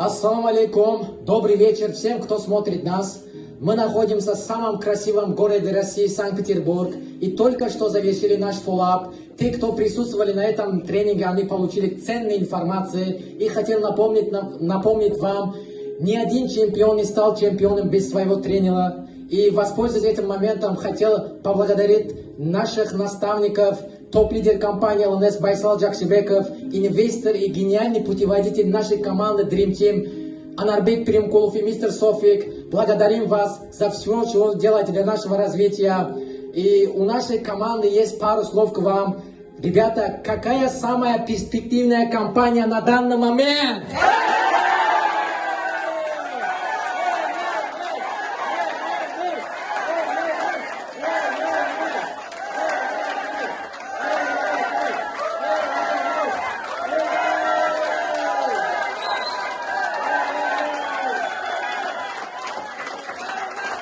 Ассаламу алейкум. Добрый вечер всем, кто смотрит нас. Мы находимся в самом красивом городе России, Санкт-Петербург. И только что завершили наш фоллап. Те, кто присутствовали на этом тренинге, они получили ценные информации. И хотел напомнить, напомнить вам, ни один чемпион не стал чемпионом без своего тренера. И воспользуясь этим моментом, хотел поблагодарить наших наставников, топ-лидер компании ЛНС Байсал Джакшибеков, инвестор и гениальный путеводитель нашей команды Dream Team Анарбек Перемкулов и мистер Софик. Благодарим вас за все, что вы делаете для нашего развития. И у нашей команды есть пару слов к вам. Ребята, какая самая перспективная компания на данный момент?